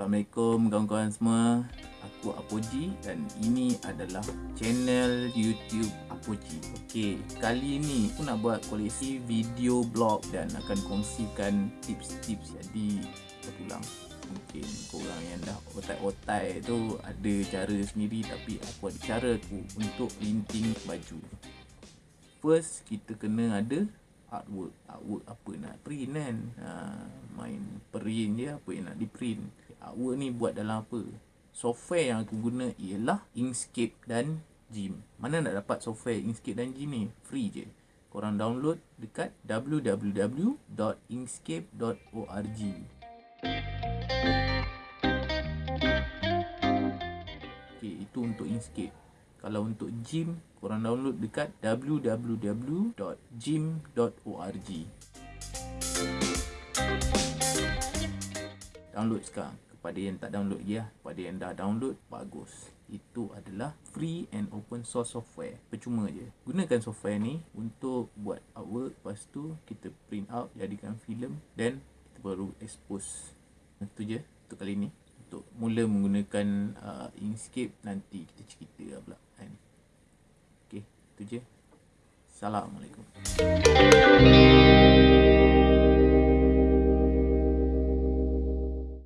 Assalamualaikum kawan-kawan semua. Aku Apoji dan ini adalah channel YouTube Apoji. Okey, kali ni aku nak buat koleksi video blog dan akan kongsikan tips-tips jadi terpulang Mungkin korang yang dah otai-otai tu ada cara sendiri tapi aku ada cara aku untuk linting baju. First, kita kena ada artwork. Artwork apa nak print kan? Ha, Main print je apa yang nak di print Artwork ni buat dalam apa? Software yang aku guna ialah Inkscape dan Gym. Mana nak dapat software Inkscape dan Gym ni? Free je. Korang download dekat www.inkscape.org Okay, itu untuk Inkscape. Kalau untuk gym korang download dekat www.gym.org download sekarang kepada yang tak download lagi lah. Kepada yang dah download bagus. Itu adalah free and open source software. Percuma je. Gunakan software ni untuk buat artwork. Lepas tu kita print out jadikan filem dan kita baru expose. Itu je untuk kali ni. Untuk mula menggunakan uh, Inkscape nanti kita cerita lah pula kan. Okey, itu je. Assalamualaikum.